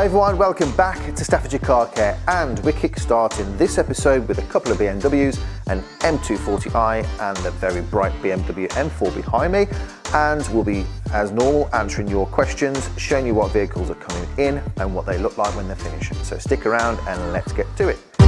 Hi everyone, welcome back to Staffordshire Car Care and we're kick-starting this episode with a couple of BMWs, an M240i and the very bright BMW M4 behind me and we'll be, as normal, answering your questions, showing you what vehicles are coming in and what they look like when they're finished. So stick around and let's get to it.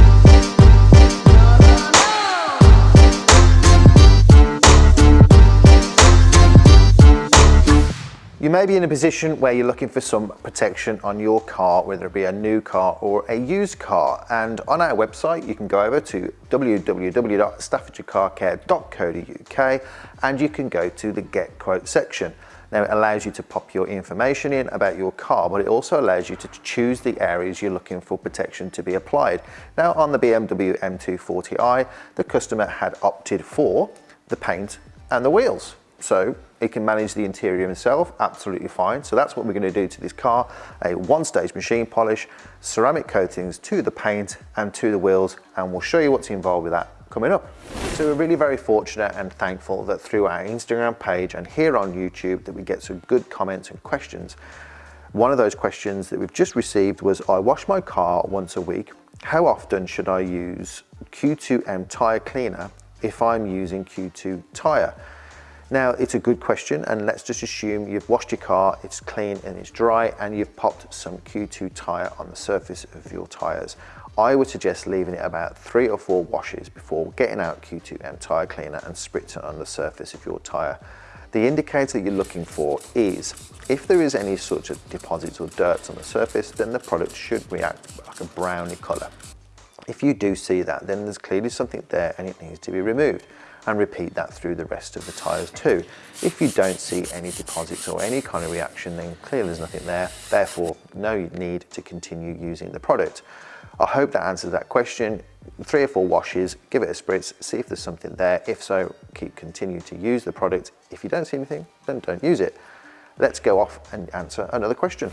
You may be in a position where you're looking for some protection on your car, whether it be a new car or a used car. And on our website, you can go over to www.staffordshirecarcare.co.uk and you can go to the Get Quote section. Now it allows you to pop your information in about your car, but it also allows you to choose the areas you're looking for protection to be applied. Now on the BMW M240i, the customer had opted for the paint and the wheels. So he can manage the interior himself, absolutely fine. So that's what we're gonna do to this car, a one-stage machine polish, ceramic coatings to the paint and to the wheels, and we'll show you what's involved with that coming up. So we're really very fortunate and thankful that through our Instagram page and here on YouTube that we get some good comments and questions. One of those questions that we've just received was, I wash my car once a week. How often should I use Q2M tire cleaner if I'm using Q2 tire? Now, it's a good question, and let's just assume you've washed your car, it's clean and it's dry, and you've popped some Q2 tire on the surface of your tires. I would suggest leaving it about three or four washes before getting out Q2M tire cleaner and spritzing on the surface of your tire. The indicator you're looking for is if there is any sort of deposits or dirt on the surface, then the product should react like a browny color. If you do see that, then there's clearly something there and it needs to be removed and repeat that through the rest of the tyres too. If you don't see any deposits or any kind of reaction, then clearly there's nothing there, therefore no need to continue using the product. I hope that answers that question. Three or four washes, give it a spritz, see if there's something there. If so, keep continue to use the product. If you don't see anything, then don't use it. Let's go off and answer another question.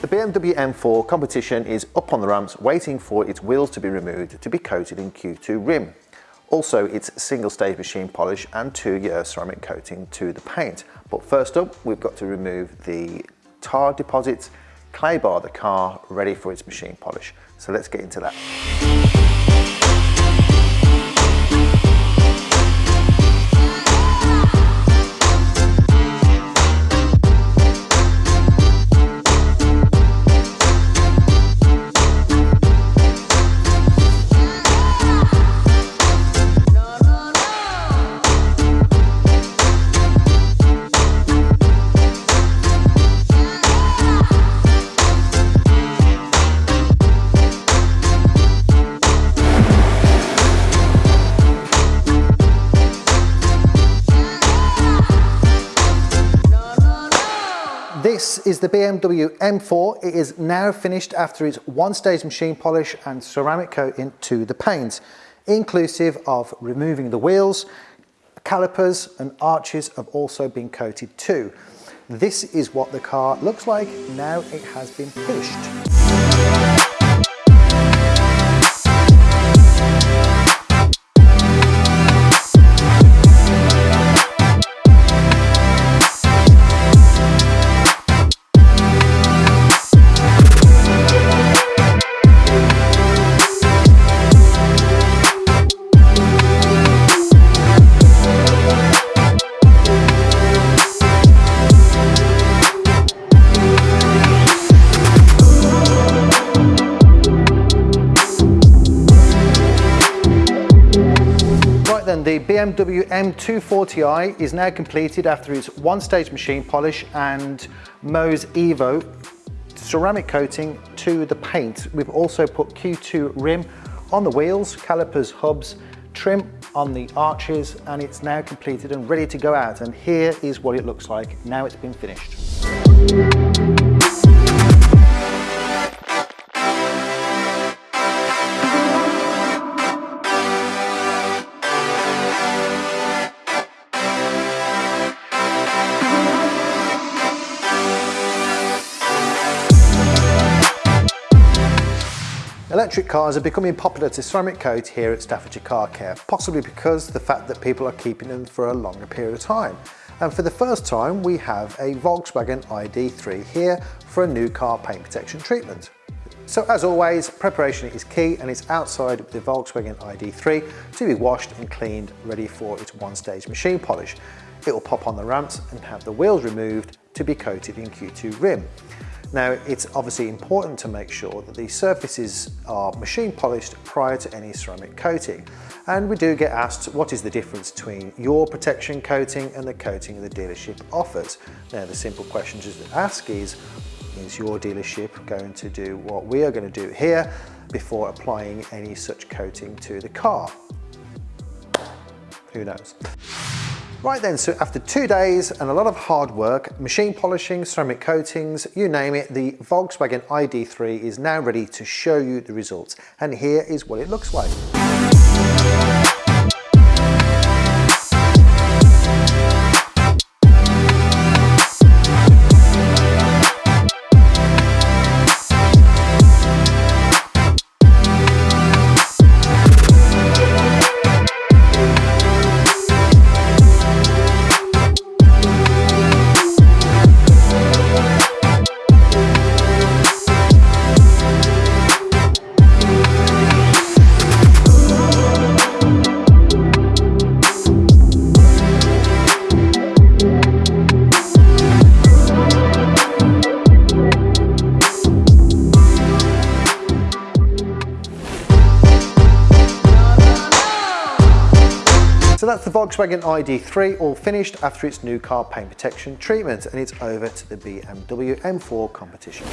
The BMW M4 competition is up on the ramps waiting for its wheels to be removed to be coated in Q2 rim. Also, it's single stage machine polish and two year ceramic coating to the paint. But first up, we've got to remove the tar deposits, clay bar the car, ready for its machine polish. So let's get into that. This is the BMW M4. It is now finished after its one-stage machine polish and ceramic coating to the panes, inclusive of removing the wheels, calipers and arches have also been coated too. This is what the car looks like now it has been the BMW M240i is now completed after its one-stage machine polish and Mohs Evo ceramic coating to the paint. We've also put Q2 rim on the wheels, calipers, hubs, trim on the arches, and it's now completed and ready to go out. And here is what it looks like now it's been finished. Electric cars are becoming popular to ceramic coat here at Staffordshire Car Care, possibly because the fact that people are keeping them for a longer period of time. And for the first time, we have a Volkswagen ID3 here for a new car paint protection treatment. So as always, preparation is key and it's outside the Volkswagen ID3 to be washed and cleaned, ready for its one-stage machine polish. It will pop on the ramps and have the wheels removed to be coated in Q2 Rim. Now, it's obviously important to make sure that these surfaces are machine polished prior to any ceramic coating. And we do get asked, what is the difference between your protection coating and the coating the dealership offers? Now, the simple question to ask is, is your dealership going to do what we are going to do here before applying any such coating to the car? Who knows? Right then, so after two days and a lot of hard work, machine polishing, ceramic coatings, you name it, the Volkswagen ID3 is now ready to show you the results. And here is what it looks like. That's the Volkswagen ID3 all finished after its new car paint protection treatment and it's over to the BMW M4 competition.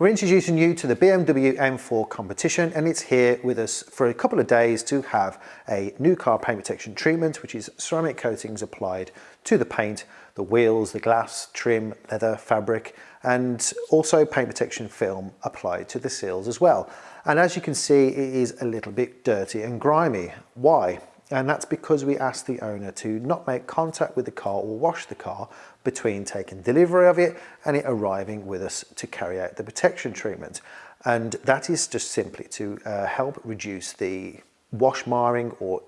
We're introducing you to the BMW M4 competition and it's here with us for a couple of days to have a new car paint protection treatment which is ceramic coatings applied to the paint, the wheels, the glass, trim, leather, fabric and also paint protection film applied to the seals as well. And as you can see it is a little bit dirty and grimy. Why? And that's because we asked the owner to not make contact with the car or wash the car between taking delivery of it and it arriving with us to carry out the protection treatment. And that is just simply to uh, help reduce the wash marring or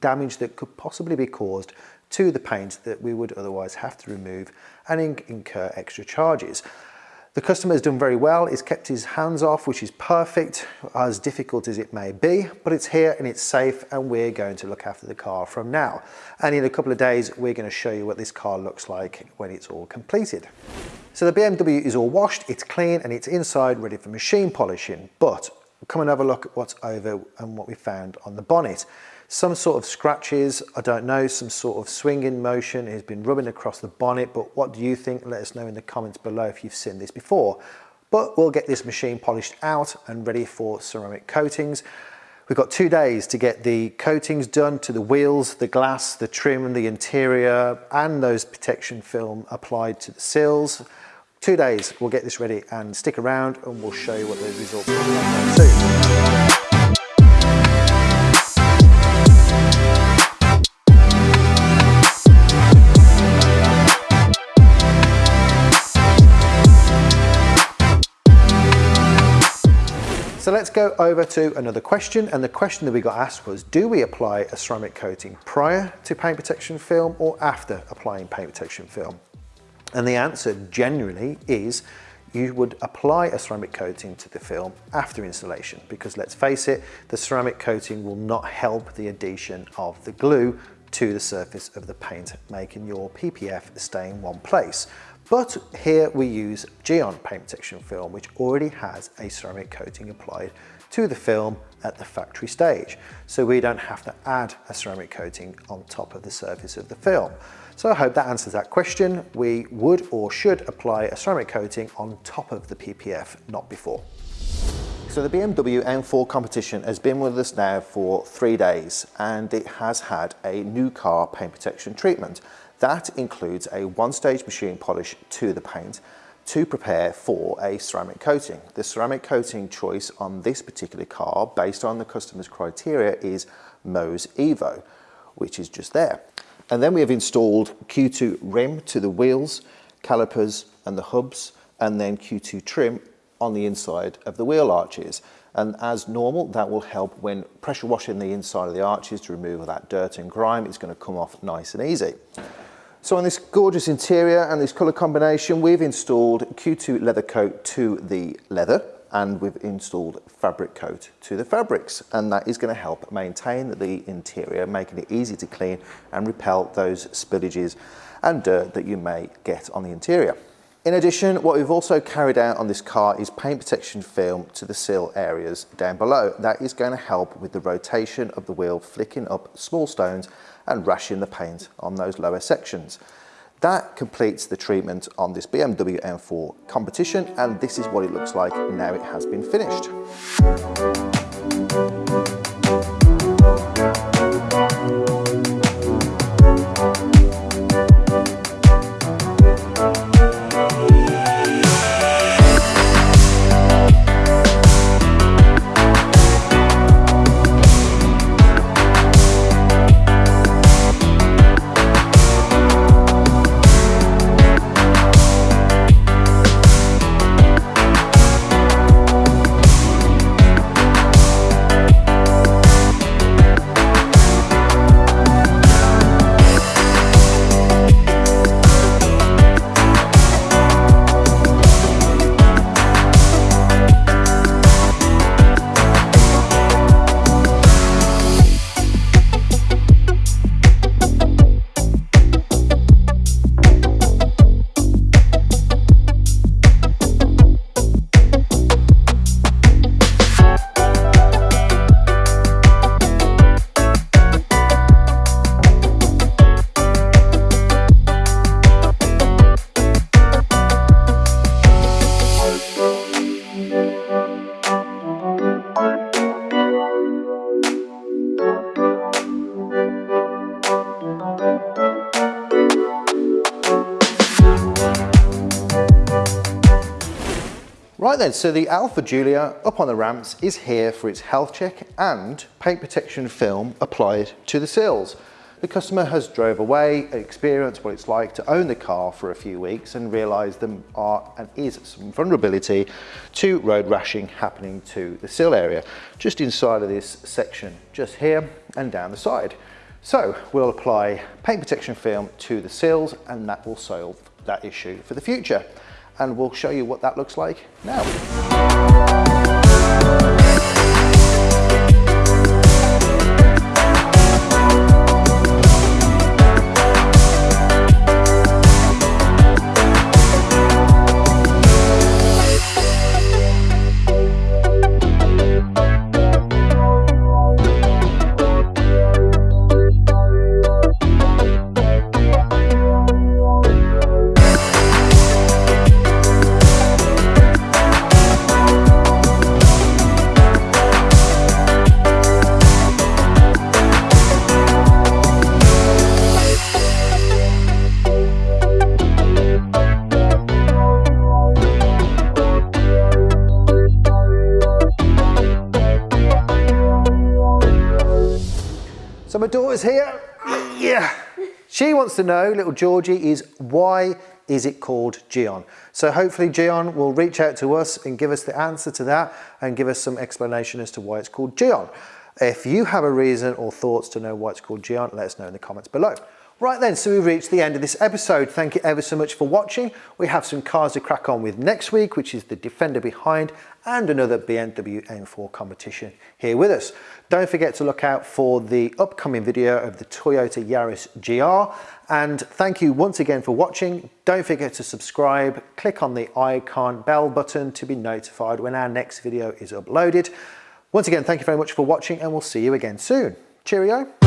damage that could possibly be caused to the paint that we would otherwise have to remove and incur extra charges. The customer has done very well. He's kept his hands off, which is perfect, as difficult as it may be, but it's here and it's safe and we're going to look after the car from now. And in a couple of days, we're going to show you what this car looks like when it's all completed. So the BMW is all washed, it's clean and it's inside ready for machine polishing, but come and have a look at what's over and what we found on the bonnet some sort of scratches, I don't know, some sort of swinging motion has been rubbing across the bonnet, but what do you think? Let us know in the comments below if you've seen this before. But we'll get this machine polished out and ready for ceramic coatings. We've got two days to get the coatings done to the wheels, the glass, the trim, the interior, and those protection film applied to the sills. Two days, we'll get this ready and stick around and we'll show you what the results like soon. So let's go over to another question. And the question that we got asked was, do we apply a ceramic coating prior to paint protection film or after applying paint protection film? And the answer generally is you would apply a ceramic coating to the film after installation because let's face it, the ceramic coating will not help the adhesion of the glue to the surface of the paint, making your PPF stay in one place. But here we use Gyeon paint protection film, which already has a ceramic coating applied to the film at the factory stage. So we don't have to add a ceramic coating on top of the surface of the film. So I hope that answers that question. We would or should apply a ceramic coating on top of the PPF, not before. So the BMW M4 competition has been with us now for three days and it has had a new car paint protection treatment. That includes a one-stage machine polish to the paint to prepare for a ceramic coating. The ceramic coating choice on this particular car, based on the customer's criteria, is Mohs Evo, which is just there. And then we have installed Q2 rim to the wheels, calipers and the hubs, and then Q2 trim on the inside of the wheel arches. And as normal, that will help when pressure washing the inside of the arches to remove all that dirt and grime. It's going to come off nice and easy. So on this gorgeous interior and this colour combination, we've installed Q2 leather coat to the leather and we've installed fabric coat to the fabrics and that is going to help maintain the interior, making it easy to clean and repel those spillages and dirt that you may get on the interior. In addition, what we've also carried out on this car is paint protection film to the sill areas down below. That is going to help with the rotation of the wheel, flicking up small stones and rashing the paint on those lower sections. That completes the treatment on this BMW M4 competition and this is what it looks like now it has been finished. Right then, so the Alfa Giulia up on the ramps is here for its health check and paint protection film applied to the sills. The customer has drove away, experienced what it's like to own the car for a few weeks and realised there are and is some vulnerability to road rashing happening to the sill area, just inside of this section, just here and down the side. So we'll apply paint protection film to the sills and that will solve that issue for the future and we'll show you what that looks like now. Here. Yeah. She wants to know, little Georgie, is why is it called Gyeon? So hopefully Gyeon will reach out to us and give us the answer to that and give us some explanation as to why it's called Gyeon. If you have a reason or thoughts to know why it's called Gyeon, let us know in the comments below. Right then, so we've reached the end of this episode. Thank you ever so much for watching. We have some cars to crack on with next week, which is the Defender behind and another BMW M4 competition here with us. Don't forget to look out for the upcoming video of the Toyota Yaris GR. And thank you once again for watching. Don't forget to subscribe, click on the icon bell button to be notified when our next video is uploaded. Once again, thank you very much for watching and we'll see you again soon. Cheerio.